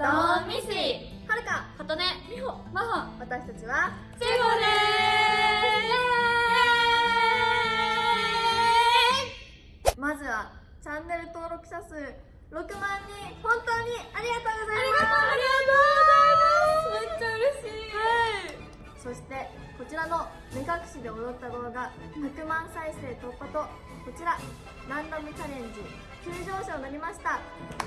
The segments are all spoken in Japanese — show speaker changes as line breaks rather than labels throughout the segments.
ドンミスリ
はるか。
琴音
みほ
マハ
私たちは。
セゴで
まずはチャンネル登録者数6万人。本当にありがとうございます。
めっちゃ嬉しい
そしてこちらの目隠しで踊った動画100万再生突破とこちらランダムチャレンジ急上昇になりました。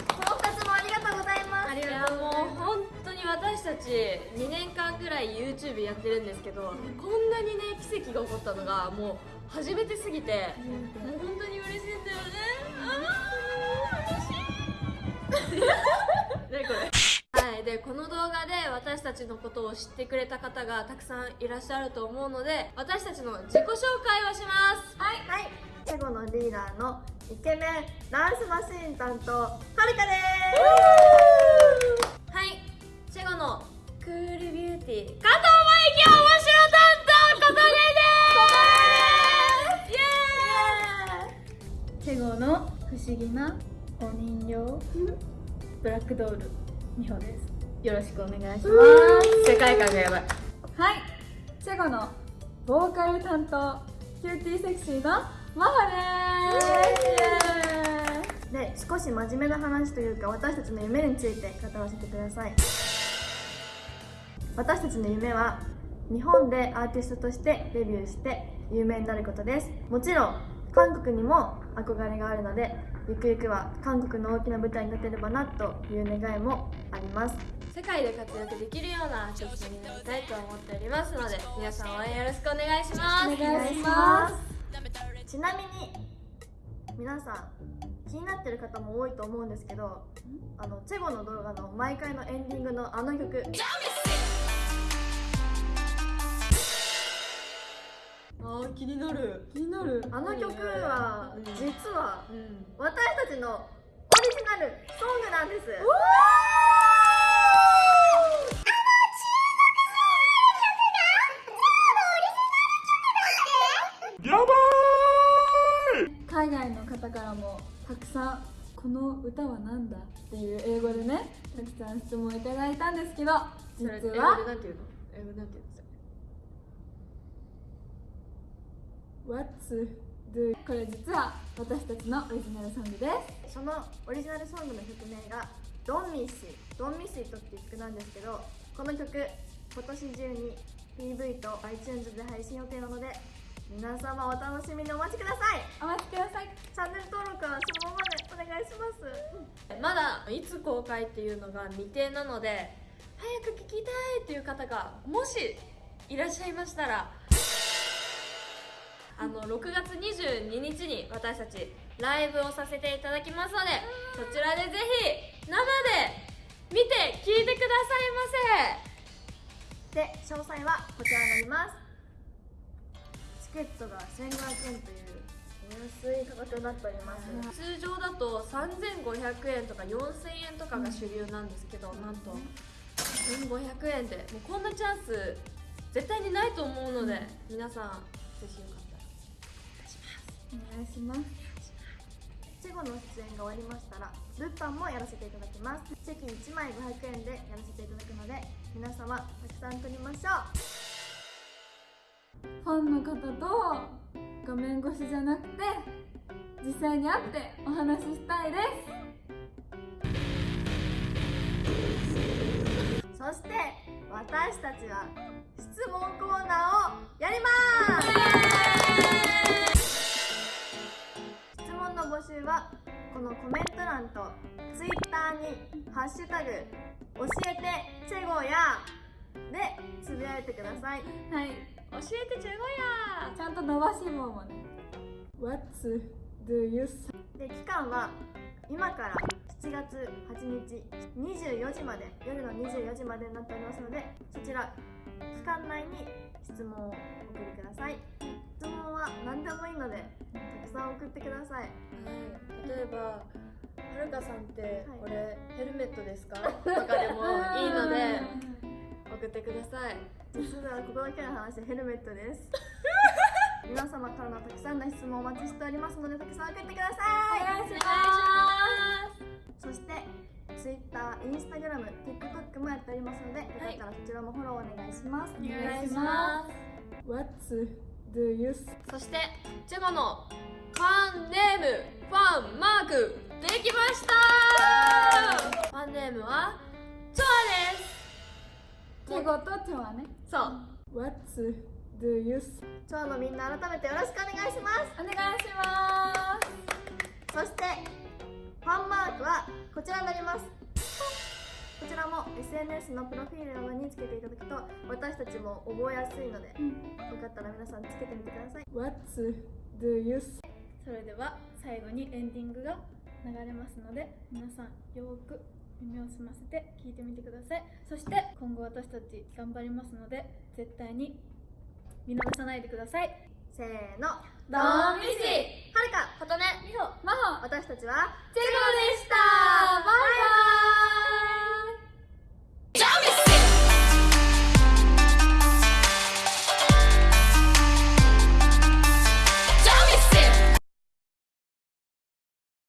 この2つもありがとうございます。
ありがとうもう本当に私たち2年間ぐらい YouTube やってるんですけど、こんなにね奇跡が起こったのがもう初めてすぎて。もう本当に嬉しいんだよね。あー嬉しいでこの動画で私たちのことを知ってくれた方がたくさんいらっしゃると思うので私たちの自己紹介をします。
はい。はい。チェゴのリーダーのイケメンダンスマシーン担当はるかです。
はい。チェゴのクールビューティー加藤真由紀面白担当琴音です。イエーイ
チェゴの不思議なお人形ブラックドールミホですよろしくお願いします。
世界観がやばい。
はい。최고 のボーカル担当 cutie sexy のマハです。
で少し真面目な話というか私たちの夢について語らせてください。私たちの夢は日本でアーティストとしてデビューして有名になることです。もちろん韓国にも憧れがあるのでゆくゆくは韓国の大きな舞台に立てればなという願いもあります。
世界で活躍できるようなアーティストになりたいと思っておりますので皆さん応援よろしくお願いします。
お願いします。
ちなみに皆さん気になってる方も多いと思うんですけどあのチェゴの動画の毎回のエンディングのあの曲
あー気になる。
気になる。
あの曲は
うん。
実は
うん。
私たちのオリジナルソングなんです。
海外の方からもたくさんこの歌は何だっていう英語でねたくさん質問いただいたんですけど実
それ英語で
は
なんて言うの？英語でなんて言うんですか
What's Do これ実は私たちのオリジナルソングです。
そのオリジナルソングの曲名が「ドンミスイ」「ドンミスイト」っていう曲なんですけどこの曲今年中に PV と iTunes で配信予定なので皆様お楽しみにお待ちください。
お待ちください。
チャンネル登録はそのままでお願いします。
まだいつ公開っていうのが未定なので早く聞きたいっていう方がもしいらっしゃいましたらあの6月22日に私たちライブをさせていただきますのでそちらでぜひ生で見て聞いてください
で詳細はこちらになります。チケットが1500円というお安い価格になっております。
ませ通常だと3500円とか4000円とかが主流なんですけど、なんと1500円で。もうこんなチャンス絶対にないと思うので、皆さんぜひよかったら
お願いします。
チェゴの出演が終わりましたら物販もやらせていただきます。チェキ1枚500円でやらせていただくので皆様たくさん取りましょう。
ファンの方と画面越しじゃなくて実際に会ってお話ししたいです。
そして私たちは質教えてチェゴや」でつぶやいてください。
はい。
教えてちょいごや。
ちゃんと伸ばし棒もね。What do you say?
で期間は今から7月8日24時まで夜の24時までになっておりますのでそちら期間内に質問をお送りください。質問は何でもいいのでたくさん送ってください。
例えばはるかさんって
はい。
これヘルメットですか？とかでもいいので送ってください。
実はここだけの話ヘルメットです。皆様からのたくさんの質問をお待ちしておりますのでたくさん送ってください。
お願いし
ます。
そして Twitter、Instagram、TikTok もやっておりますので、よかったらそちらもフォローお願いします。
お願いします。
What do you
そしてチェコのファンネームファンマークできました。ファンネームはチョアです。
敬語とチョはね。
そう。
What do you
今日のみんな改めてよろしくお願いします。
お願いします
SNS のプロフィールなどにつけていただくと私たちも覚えやすいのでよかったら皆さんつけてみてください。
What do you
それでは最後にエンディングが流れますので皆さんよーく耳を澄ませて聞いてみてください。そして今後私たち頑張りますので絶対に見逃さないでください。
せーの。
ドンミシ。
はるか
琴音
みほ
マホ
私たちは
チェコでした。バイバイ